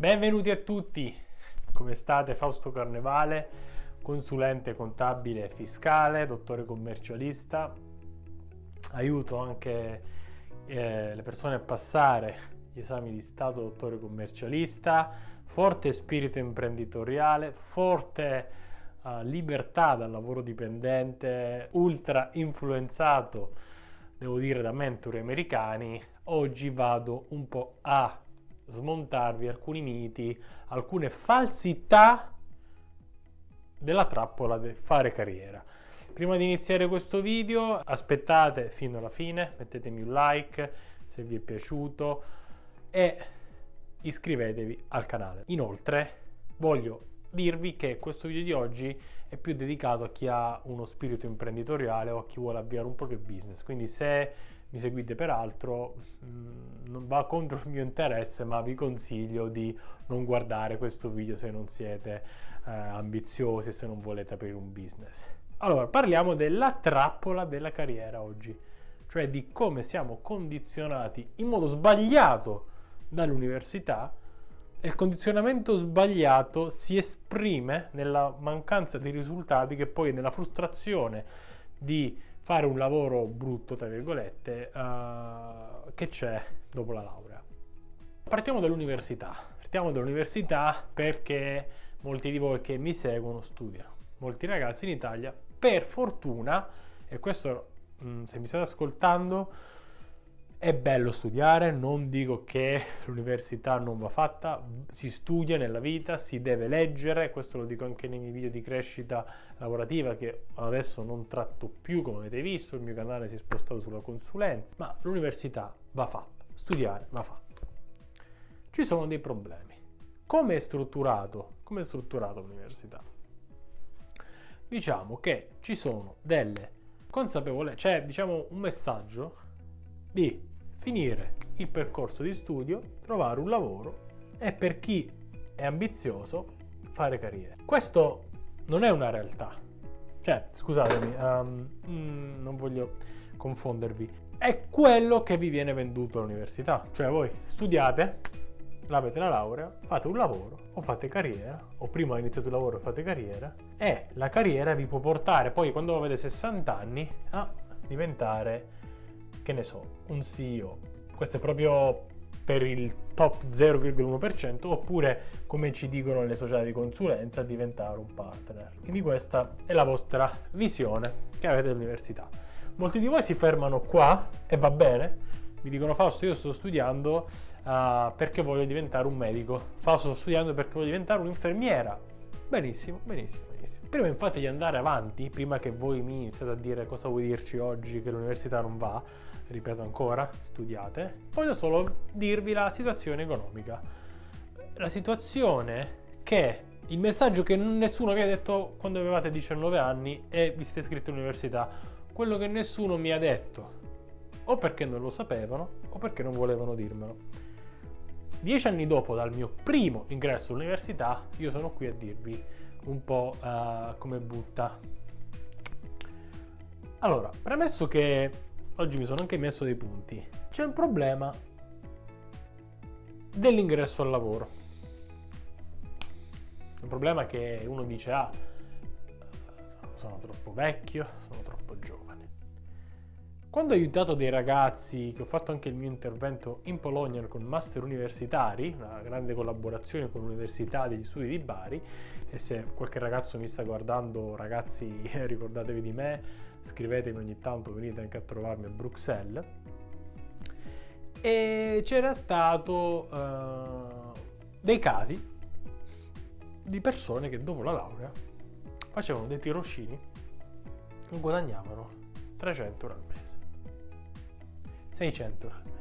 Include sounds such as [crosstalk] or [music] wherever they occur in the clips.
Benvenuti a tutti, come state? Fausto Carnevale, consulente contabile fiscale, dottore commercialista. Aiuto anche eh, le persone a passare gli esami di Stato dottore commercialista, forte spirito imprenditoriale, forte uh, libertà dal lavoro dipendente, ultra influenzato, devo dire, da mentori americani. Oggi vado un po' a smontarvi alcuni miti, alcune falsità della trappola del fare carriera. Prima di iniziare questo video aspettate fino alla fine, mettetemi un like se vi è piaciuto e iscrivetevi al canale. Inoltre voglio dirvi che questo video di oggi è più dedicato a chi ha uno spirito imprenditoriale o a chi vuole avviare un proprio business, quindi se mi seguite per altro mm, non va contro il mio interesse ma vi consiglio di non guardare questo video se non siete eh, ambiziosi se non volete aprire un business. Allora parliamo della trappola della carriera oggi cioè di come siamo condizionati in modo sbagliato dall'università e il condizionamento sbagliato si esprime nella mancanza di risultati che poi nella frustrazione di fare un lavoro brutto, tra virgolette, uh, che c'è dopo la laurea. Partiamo dall'università. Partiamo dall'università perché molti di voi che mi seguono studiano. Molti ragazzi in Italia, per fortuna, e questo mm, se mi state ascoltando, è bello studiare, non dico che l'università non va fatta, si studia nella vita, si deve leggere, questo lo dico anche nei miei video di crescita lavorativa che adesso non tratto più come avete visto, il mio canale si è spostato sulla consulenza, ma l'università va fatta, studiare va fatto. Ci sono dei problemi. Come è strutturato? Come è strutturato l'università? Diciamo che ci sono delle consapevolezze, cioè diciamo un messaggio di finire il percorso di studio, trovare un lavoro e per chi è ambizioso fare carriera. Questo non è una realtà. Cioè, scusatemi, um, non voglio confondervi. È quello che vi viene venduto all'università. Cioè voi studiate, avete la laurea, fate un lavoro o fate carriera, o prima iniziate il lavoro e fate carriera, e la carriera vi può portare poi quando avete 60 anni a diventare che ne so, un CEO. Questo è proprio per il top 0,1% oppure come ci dicono le società di consulenza diventare un partner. Quindi questa è la vostra visione che avete all'università. Molti di voi si fermano qua e va bene, mi dicono Fausto io sto studiando uh, perché voglio diventare un medico, Fausto sto studiando perché voglio diventare un'infermiera. Benissimo, benissimo, benissimo. Prima infatti di andare avanti, prima che voi mi iniziate a dire cosa vuoi dirci oggi che l'università non va, ripeto ancora, studiate, voglio solo dirvi la situazione economica. La situazione che il messaggio che nessuno vi ha detto quando avevate 19 anni e vi siete iscritti all'università, quello che nessuno mi ha detto, o perché non lo sapevano o perché non volevano dirmelo. Dieci anni dopo dal mio primo ingresso all'università, io sono qui a dirvi un po' uh, come butta. Allora, premesso che oggi mi sono anche messo dei punti. C'è il problema dell'ingresso al lavoro. Un problema che uno dice, ah, sono troppo vecchio, sono troppo giovane. Quando ho aiutato dei ragazzi, che ho fatto anche il mio intervento in Polonia con master universitari, una grande collaborazione con l'Università degli Studi di Bari, e se qualche ragazzo mi sta guardando, ragazzi, [laughs] ricordatevi di me, scrivetemi ogni tanto, venite anche a trovarmi a Bruxelles. E c'era stato uh, dei casi di persone che dopo la laurea facevano dei tirocini e guadagnavano 300 euro al mese, 600 euro al mese,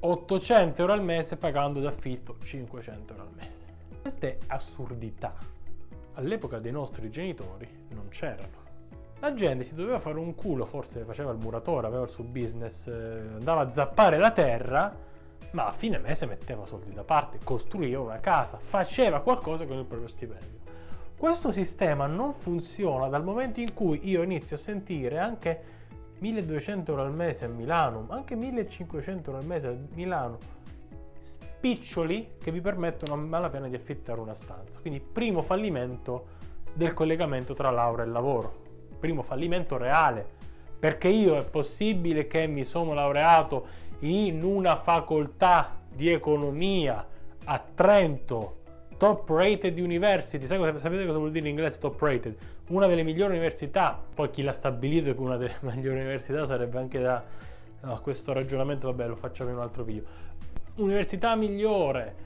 800 euro al mese pagando d'affitto 500 euro al mese. Queste assurdità all'epoca dei nostri genitori non c'erano la gente si doveva fare un culo, forse faceva il muratore, aveva il suo business, eh, andava a zappare la terra, ma a fine mese metteva soldi da parte, costruiva una casa, faceva qualcosa con il proprio stipendio. Questo sistema non funziona dal momento in cui io inizio a sentire anche 1200 euro al mese a Milano, anche 1500 euro al mese a Milano, spiccioli che vi permettono a malapena di affittare una stanza. Quindi primo fallimento del collegamento tra laurea e lavoro. Primo fallimento reale, perché io è possibile che mi sono laureato in una facoltà di economia a Trento, top rated university, sapete cosa vuol dire in inglese top rated? Una delle migliori università, poi chi l'ha stabilito che una delle [laughs] migliori università sarebbe anche da... No, questo ragionamento, vabbè, lo facciamo in un altro video. Università migliore,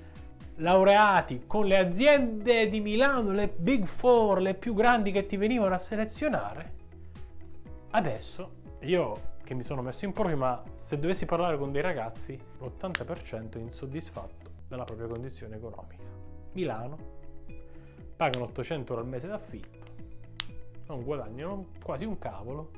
laureati con le aziende di Milano, le Big Four, le più grandi che ti venivano a selezionare, adesso io che mi sono messo in proprio, ma se dovessi parlare con dei ragazzi, l'80% è insoddisfatto della propria condizione economica. Milano, pagano 800 euro al mese d'affitto, non guadagnano quasi un cavolo.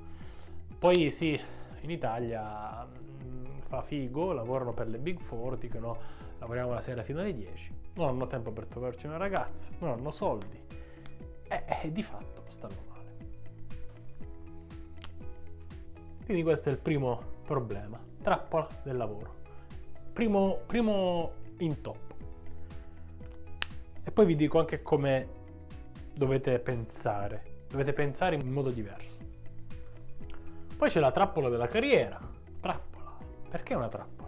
Poi sì, in Italia mm, fa figo, lavorano per le Big Four, dicono lavoriamo la sera fino alle 10, non hanno tempo per trovarci una ragazza, non hanno soldi e, e di fatto stanno male. Quindi questo è il primo problema, trappola del lavoro. Primo, primo intoppo. E poi vi dico anche come dovete pensare. Dovete pensare in modo diverso. Poi c'è la trappola della carriera. Trappola. Perché una trappola?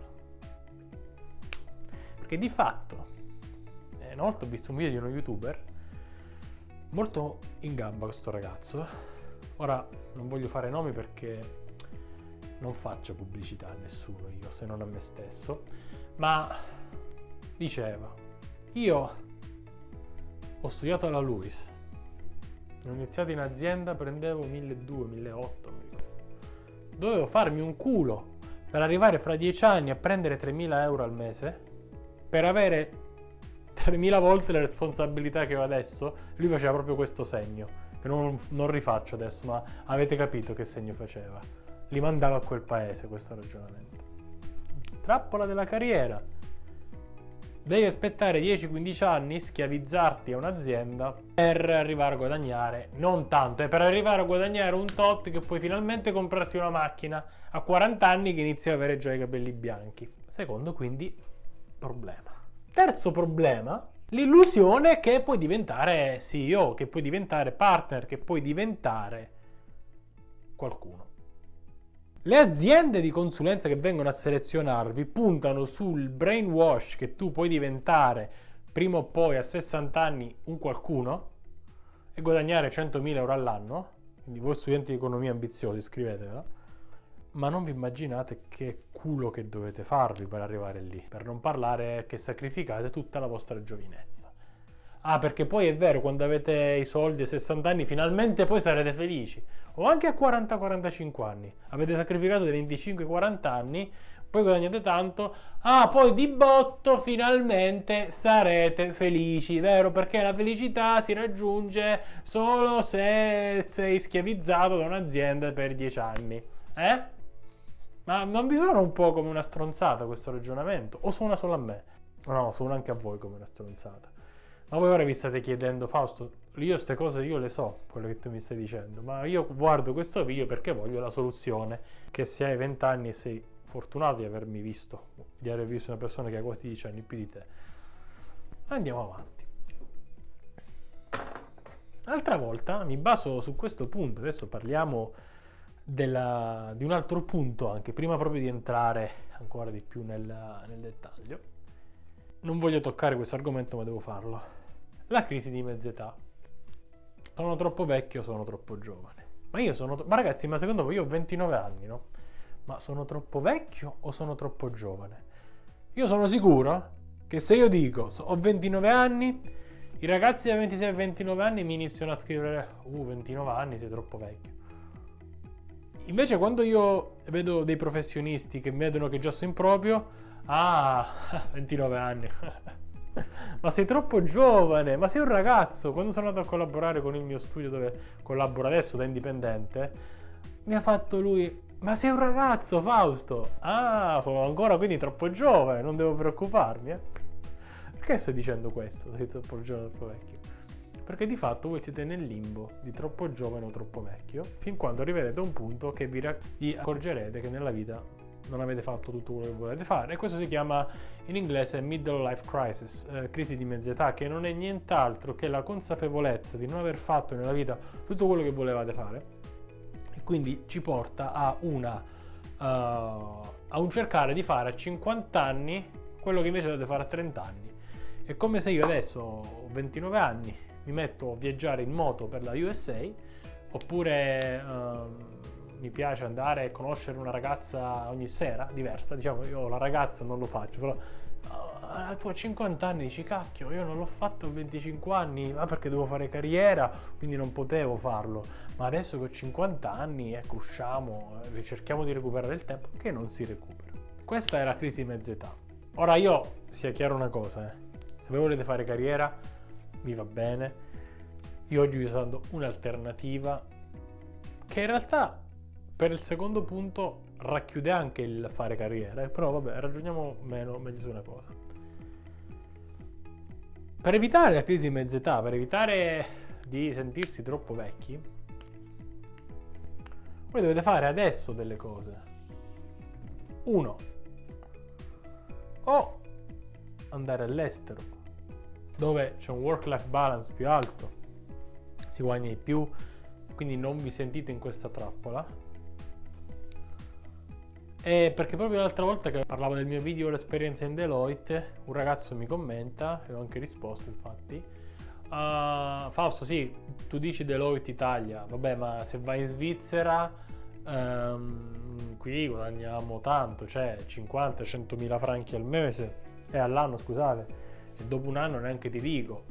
Perché di fatto, eh, una volta ho visto un video di uno youtuber molto in gamba questo ragazzo. Ora non voglio fare nomi perché non faccio pubblicità a nessuno io se non a me stesso, ma diceva, io ho studiato alla Luis, ho iniziato in azienda, prendevo 1200, 1800, dovevo farmi un culo per arrivare fra dieci anni a prendere 3000 euro al mese, per avere 3000 volte le responsabilità che ho adesso, lui faceva proprio questo segno, che non, non rifaccio adesso, ma avete capito che segno faceva. Li mandava a quel paese questo ragionamento. Trappola della carriera Devi aspettare 10-15 anni, schiavizzarti a un'azienda per arrivare a guadagnare, non tanto, è per arrivare a guadagnare un tot che puoi finalmente comprarti una macchina a 40 anni che inizi ad avere già i capelli bianchi. Secondo quindi problema. Terzo problema, l'illusione che puoi diventare CEO, che puoi diventare partner, che puoi diventare qualcuno. Le aziende di consulenza che vengono a selezionarvi puntano sul brainwash che tu puoi diventare prima o poi a 60 anni un qualcuno e guadagnare 100.000 euro all'anno. Quindi voi studenti di economia ambiziosi scrivetela. Ma non vi immaginate che culo che dovete farvi per arrivare lì. Per non parlare che sacrificate tutta la vostra giovinezza. Ah, perché poi è vero, quando avete i soldi a 60 anni, finalmente poi sarete felici. O anche a 40-45 anni. Avete sacrificato dei 25-40 anni, poi guadagnate tanto. Ah, poi di botto finalmente sarete felici, vero? Perché la felicità si raggiunge solo se sei schiavizzato da un'azienda per 10 anni. Eh? Ma non vi suona un po' come una stronzata questo ragionamento? O suona solo a me? No, suona anche a voi come una stronzata. Ma voi ora vi state chiedendo, Fausto, io queste cose io le so, quello che tu mi stai dicendo, ma io guardo questo video perché voglio la soluzione, che se hai 20 anni e sei fortunato di avermi visto, di aver visto una persona che ha quasi 10 anni più di te. Andiamo avanti. L'altra volta mi baso su questo punto, adesso parliamo della, di un altro punto anche, prima proprio di entrare ancora di più nel, nel dettaglio. Non voglio toccare questo argomento ma devo farlo la crisi di mezz'età. Sono troppo vecchio, sono troppo giovane. Ma io sono... Ma ragazzi, ma secondo voi io ho 29 anni, no? Ma sono troppo vecchio o sono troppo giovane? Io sono sicuro che se io dico ho 29 anni, i ragazzi da 26 a 29 anni mi iniziano a scrivere uh, 29 anni, sei troppo vecchio. Invece quando io vedo dei professionisti che vedono che già sono in proprio, ah, [laughs] 29 anni. [laughs] ma sei troppo giovane, ma sei un ragazzo. Quando sono andato a collaborare con il mio studio dove collaboro adesso da indipendente, mi ha fatto lui, ma sei un ragazzo Fausto. Ah, sono ancora quindi troppo giovane, non devo preoccuparmi. Eh? Perché sto dicendo questo? Sei troppo giovane troppo vecchio? Perché di fatto voi siete nel limbo di troppo giovane o troppo vecchio, fin quando arriverete a un punto che vi, vi accorgerete che nella vita non avete fatto tutto quello che volete fare e questo si chiama in inglese middle life crisis, eh, crisi di mezza età, che non è nient'altro che la consapevolezza di non aver fatto nella vita tutto quello che volevate fare e quindi ci porta a una uh, a un cercare di fare a 50 anni quello che invece dovete fare a 30 anni. È come se io adesso ho 29 anni, mi metto a viaggiare in moto per la USA oppure uh, mi piace andare a conoscere una ragazza ogni sera diversa, diciamo io la ragazza non lo faccio, però uh, tu a 50 anni dici cacchio io non l'ho fatto a 25 anni, ma perché devo fare carriera, quindi non potevo farlo, ma adesso che ho 50 anni ecco usciamo, ricerchiamo di recuperare il tempo che non si recupera. Questa è la crisi di mezza età. Ora io, sia chiaro una cosa, eh. se voi volete fare carriera mi va bene, io oggi vi sto dando un'alternativa che in realtà per il secondo punto racchiude anche il fare carriera, eh, però vabbè, ragioniamo meno, meglio su una cosa. Per evitare la crisi di mezza età, per evitare di sentirsi troppo vecchi, voi dovete fare adesso delle cose. Uno, o andare all'estero, dove c'è un work-life balance più alto, si guadagna di più, quindi non vi sentite in questa trappola. E perché proprio l'altra volta che parlavo del mio video l'esperienza in Deloitte, un ragazzo mi commenta, e ho anche risposto infatti, uh, Fausto sì, tu dici Deloitte Italia, vabbè ma se vai in Svizzera um, qui guadagniamo tanto, cioè 50-100 mila franchi al mese, e all'anno scusate, e dopo un anno neanche ti dico,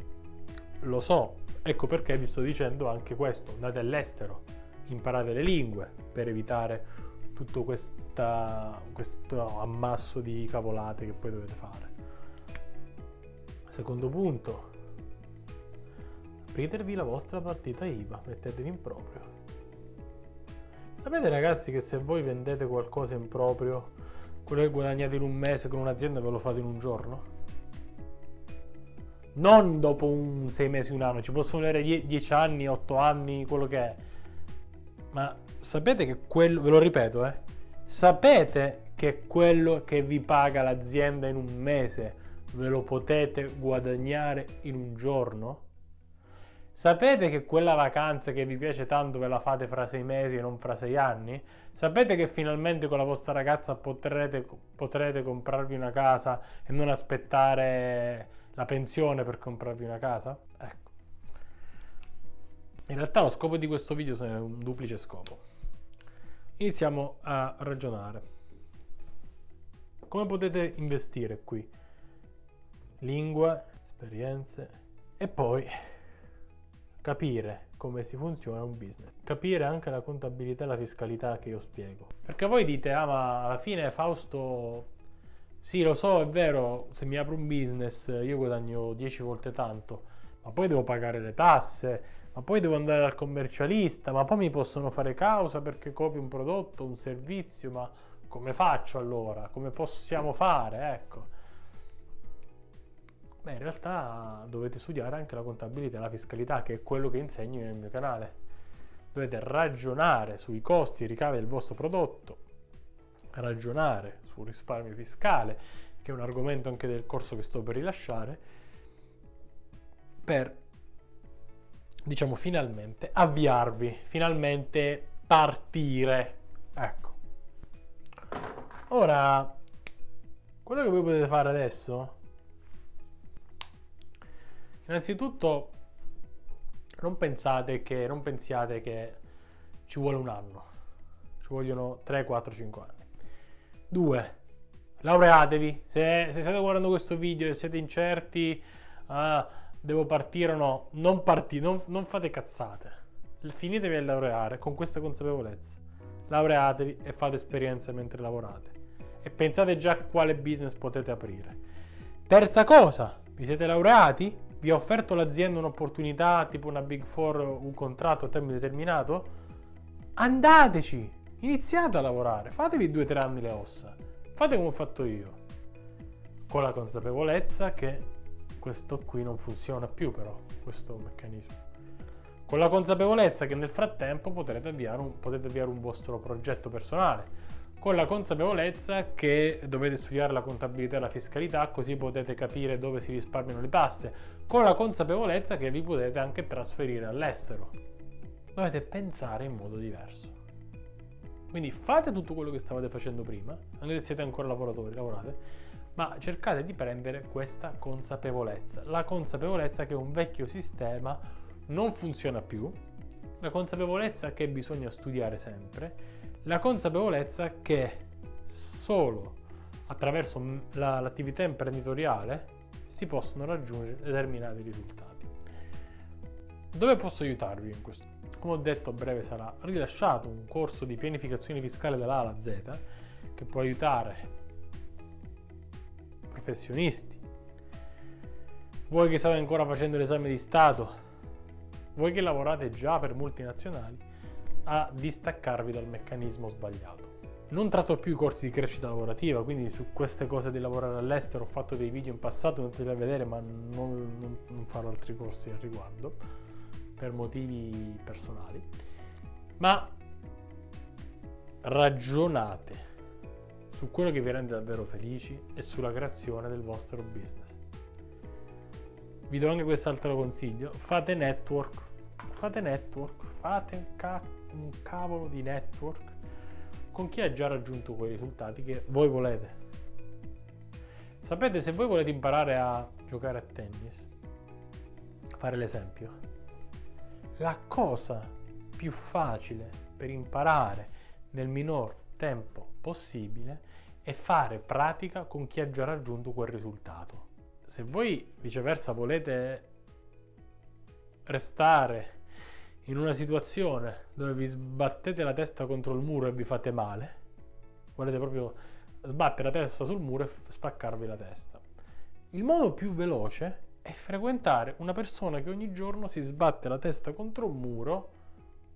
lo so, Ecco perché vi sto dicendo anche questo, andate all'estero, imparate le lingue per evitare tutto questa, questo ammasso di cavolate che poi dovete fare. Secondo punto, apritevi la vostra partita IVA, mettetevi in proprio. Sapete ragazzi che se voi vendete qualcosa in proprio, quello che guadagnate in un mese con un'azienda ve lo fate in un giorno? Non dopo un sei mesi, un anno, ci possono avere die- dieci anni, otto anni, quello che è. Ma sapete che quello, ve lo ripeto, eh, sapete che quello che vi paga l'azienda in un mese ve lo potete guadagnare in un giorno? Sapete che quella vacanza che vi piace tanto ve la fate fra sei mesi e non fra sei anni? Sapete che finalmente con la vostra ragazza potrete, potrete comprarvi una casa e non aspettare la pensione per comprarvi una casa? Ecco. In realtà lo scopo di questo video è un duplice scopo. Iniziamo a ragionare. Come potete investire qui? Lingue, esperienze e poi capire come si funziona un business. Capire anche la contabilità e la fiscalità che io spiego. Perché voi dite, ah ma alla fine Fausto sì, lo so, è vero, se mi apro un business io guadagno 10 volte tanto, ma poi devo pagare le tasse, ma poi devo andare dal commercialista, ma poi mi possono fare causa perché copio un prodotto, un servizio, ma come faccio allora? Come possiamo fare? Ecco. Beh, in realtà dovete studiare anche la contabilità e la fiscalità, che è quello che insegno nel mio canale. Dovete ragionare sui costi e ricavi del vostro prodotto, ragionare sul risparmio fiscale, che è un argomento anche del corso che sto per rilasciare, per, diciamo, finalmente avviarvi, finalmente partire. Ecco. Ora, quello che voi potete fare adesso, innanzitutto, non pensate che, non pensiate che ci vuole un anno, ci vogliono 3, 4, 5 anni. 2. Laureatevi. Se, se, state guardando questo video e siete incerti, ah, devo partire o no, non partite, non, non fate cazzate. Finitevi a laureare con questa consapevolezza. Laureatevi e fate esperienza mentre lavorate. E pensate già quale business potete aprire. Terza cosa, vi siete laureati? Vi ha offerto l'azienda un'opportunità tipo una Big Four, un contratto a tempo determinato? Andateci! Iniziate a lavorare, fatevi due o tre anni le ossa, fate come ho fatto io, con la consapevolezza che questo qui non funziona più però, questo meccanismo. Con la consapevolezza che nel frattempo potrete avviare un, potete avviare un vostro progetto personale, con la consapevolezza che dovete studiare la contabilità e la fiscalità così potete capire dove si risparmiano le tasse, con la consapevolezza che vi potete anche trasferire all'estero. Dovete pensare in modo diverso. Quindi fate tutto quello che stavate facendo prima, anche se siete ancora lavoratori, lavorate, ma cercate di prendere questa consapevolezza. La consapevolezza che un vecchio sistema non funziona più, la consapevolezza che bisogna studiare sempre, la consapevolezza che solo attraverso la, l'attività imprenditoriale si possono raggiungere determinati risultati. Dove posso aiutarvi in questo? Come ho detto a breve sarà rilasciato un corso di pianificazione fiscale dalla alla Z che può aiutare professionisti, voi che state ancora facendo l'esame di Stato, voi che lavorate già per multinazionali, a distaccarvi dal meccanismo sbagliato. Non tratto più i corsi di crescita lavorativa, quindi su queste cose di lavorare all'estero ho fatto dei video in passato, andate a vedere, ma non, non, non farò altri corsi al riguardo per motivi personali. Ma ragionate su quello che vi rende davvero felici e sulla creazione del vostro business. Vi do anche quest'altro consiglio, fate network, fate network, fate un, ca- un cavolo di network con chi ha già raggiunto quei risultati che voi volete. Sapete, se voi volete imparare a giocare a tennis, fare l'esempio, la cosa più facile per imparare nel minor tempo possibile è fare pratica con chi ha già raggiunto quel risultato. Se voi viceversa volete restare in una situazione dove vi sbattete la testa contro il muro e vi fate male, volete proprio sbattere la testa sul muro e spaccarvi la testa. Il modo più veloce è frequentare una persona che ogni giorno si sbatte la testa contro un muro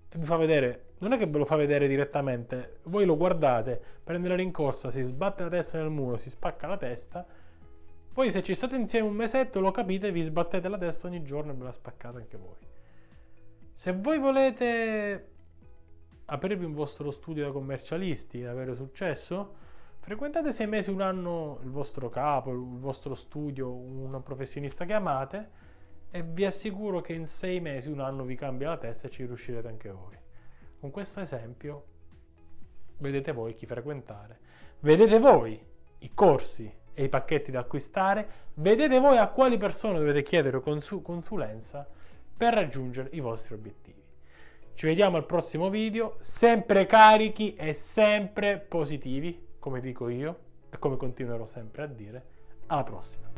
e vi fa vedere, non è che ve lo fa vedere direttamente, voi lo guardate, prende la rincorsa, si sbatte la testa nel muro, si spacca la testa, poi se ci state insieme un mesetto lo capite, vi sbattete la testa ogni giorno e ve la spaccate anche voi. Se voi volete aprirvi un vostro studio da commercialisti e avere successo, frequentate sei mesi, un anno il vostro capo, il vostro studio, un professionista che amate e vi assicuro che in sei mesi, un anno vi cambia la testa e ci riuscirete anche voi. Con questo esempio vedete voi chi frequentare, vedete voi i corsi e i pacchetti da acquistare, vedete voi a quali persone dovete chiedere consu- consulenza per raggiungere i vostri obiettivi. Ci vediamo al prossimo video, sempre carichi e sempre positivi, come dico io e come continuerò sempre a dire. Alla prossima!